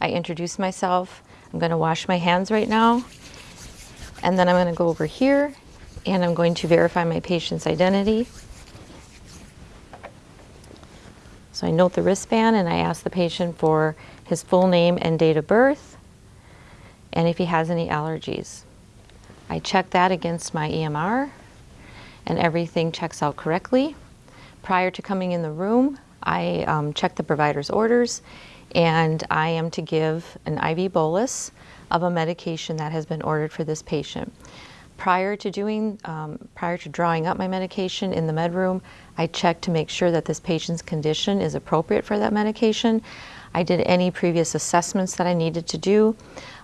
I introduce myself. I'm going to wash my hands right now. And then I'm going to go over here and I'm going to verify my patient's identity. So I note the wristband and I ask the patient for his full name and date of birth and if he has any allergies. I check that against my EMR and everything checks out correctly. Prior to coming in the room, I um, check the provider's orders and I am to give an IV bolus of a medication that has been ordered for this patient. Prior to doing, um, prior to drawing up my medication in the med room, I checked to make sure that this patient's condition is appropriate for that medication. I did any previous assessments that I needed to do,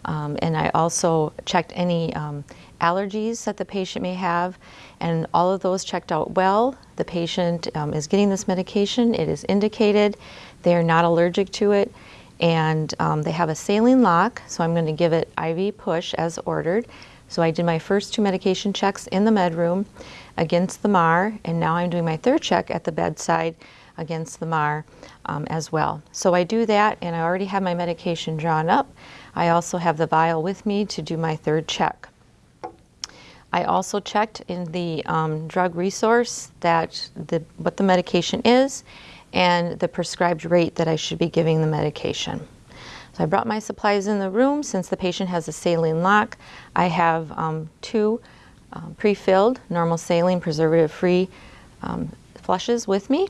um, and I also checked any um, allergies that the patient may have, and all of those checked out well. The patient um, is getting this medication, it is indicated, they are not allergic to it, and um, they have a saline lock, so I'm going to give it IV push as ordered. So I did my first two medication checks in the med room against the MAR, and now I'm doing my third check at the bedside against the MAR um, as well. So I do that, and I already have my medication drawn up. I also have the vial with me to do my third check. I also checked in the um, drug resource that the, what the medication is and the prescribed rate that I should be giving the medication. So I brought my supplies in the room. Since the patient has a saline lock, I have um, two um, pre-filled normal saline preservative-free um, flushes with me,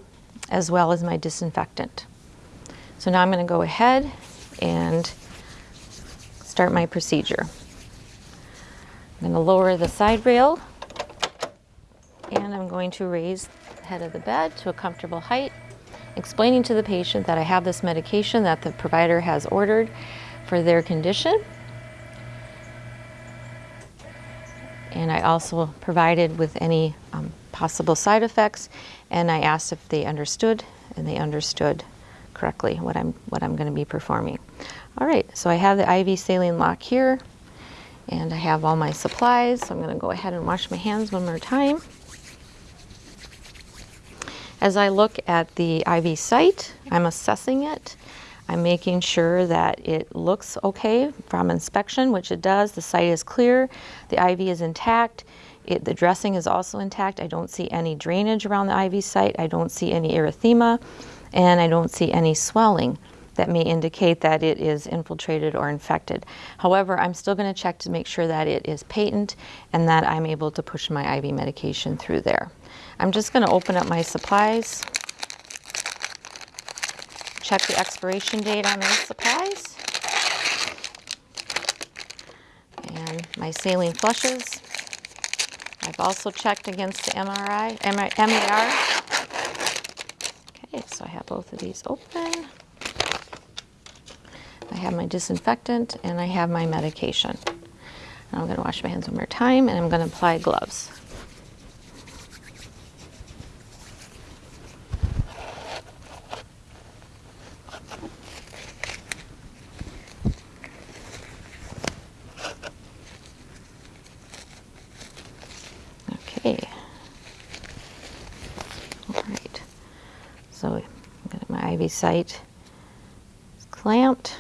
as well as my disinfectant. So now I'm going to go ahead and start my procedure. I'm going to lower the side rail and I'm going to raise the head of the bed to a comfortable height explaining to the patient that I have this medication that the provider has ordered for their condition. And I also provided with any um, possible side effects and I asked if they understood and they understood correctly what I'm, what I'm going to be performing. All right, so I have the IV saline lock here and I have all my supplies. So I'm going to go ahead and wash my hands one more time. As I look at the IV site, I'm assessing it. I'm making sure that it looks okay from inspection, which it does. The site is clear, the IV is intact, it, the dressing is also intact. I don't see any drainage around the IV site. I don't see any erythema, and I don't see any swelling that may indicate that it is infiltrated or infected. However, I'm still going to check to make sure that it is patent and that I'm able to push my IV medication through there. I'm just going to open up my supplies, check the expiration date on those supplies, and my saline flushes. I've also checked against the MRI, MAR. Okay, so I have both of these open. I have my disinfectant and I have my medication. I'm going to wash my hands one more time and I'm going to apply gloves. Site is clamped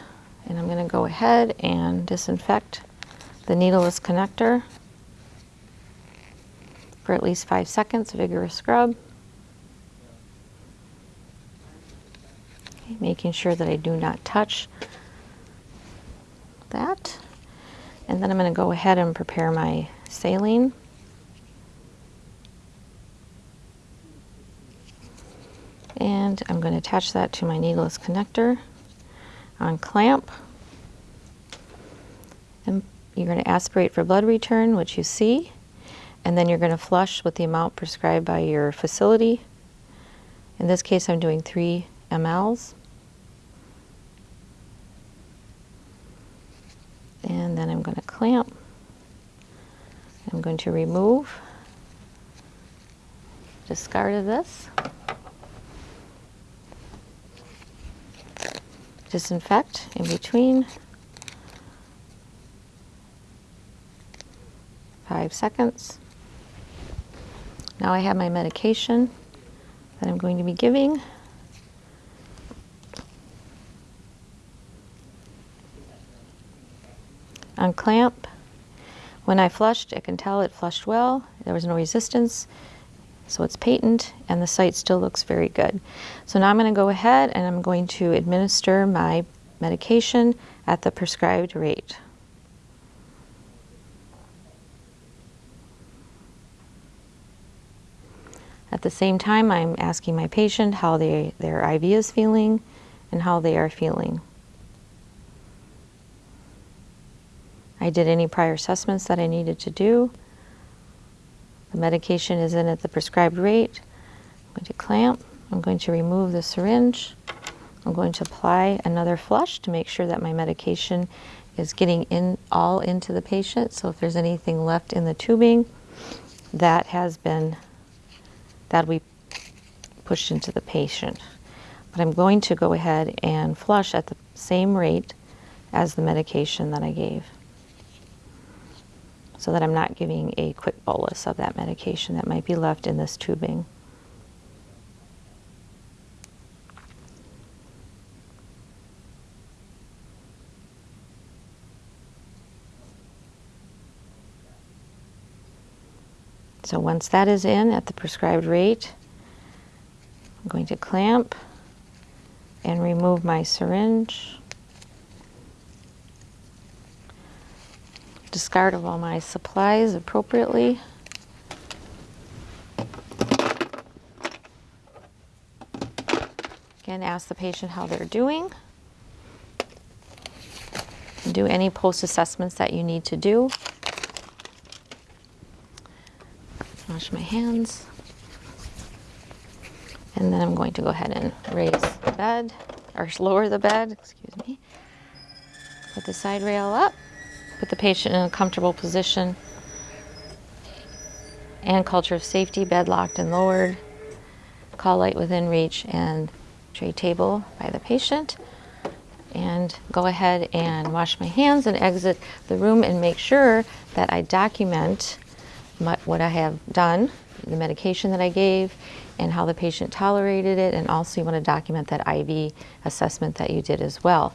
and I'm going to go ahead and disinfect the needleless connector for at least five seconds, vigorous scrub. Okay, making sure that I do not touch that. And then I'm going to go ahead and prepare my saline. and I'm going to attach that to my needleless connector on clamp. And you're going to aspirate for blood return, which you see, and then you're going to flush with the amount prescribed by your facility. In this case, I'm doing 3 mLs. And then I'm going to clamp. I'm going to remove, discard of this. Disinfect in between. Five seconds. Now I have my medication that I'm going to be giving. unclamp. When I flushed, I can tell it flushed well. There was no resistance, so it's patent, and the site still looks very good. So now I'm going to go ahead and I'm going to administer my medication at the prescribed rate. At the same time, I'm asking my patient how they, their IV is feeling and how they are feeling. I did any prior assessments that I needed to do. The medication is in at the prescribed rate. I'm going to clamp. I'm going to remove the syringe. I'm going to apply another flush to make sure that my medication is getting in all into the patient. So if there's anything left in the tubing, that has been that we pushed into the patient. But I'm going to go ahead and flush at the same rate as the medication that I gave so that I'm not giving a quick bolus of that medication that might be left in this tubing. So once that is in at the prescribed rate, I'm going to clamp and remove my syringe. Discard of all my supplies appropriately. Again, ask the patient how they're doing. Do any post-assessments that you need to do. wash my hands. And then I'm going to go ahead and raise the bed, or lower the bed, excuse me. Put the side rail up, put the patient in a comfortable position, and culture of safety, bed locked and lowered, call light within reach, and tray table by the patient. And go ahead and wash my hands and exit the room and make sure that I document my, what I have done, the medication that I gave, and how the patient tolerated it, and also you want to document that IV assessment that you did as well.